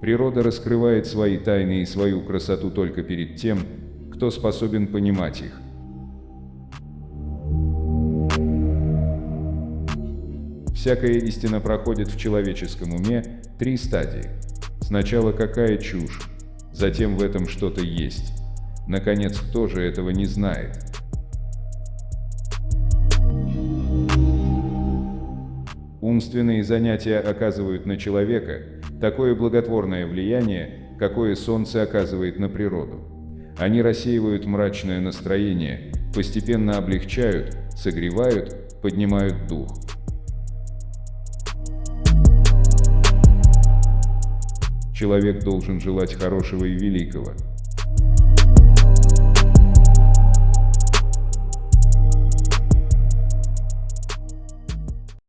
Природа раскрывает свои тайны и свою красоту только перед тем, кто способен понимать их. Всякая истина проходит в человеческом уме три стадии. Сначала какая чушь, затем в этом что-то есть. Наконец, кто же этого не знает? Умственные занятия оказывают на человека такое благотворное влияние, какое солнце оказывает на природу. Они рассеивают мрачное настроение, постепенно облегчают, согревают, поднимают дух. Человек должен желать хорошего и великого,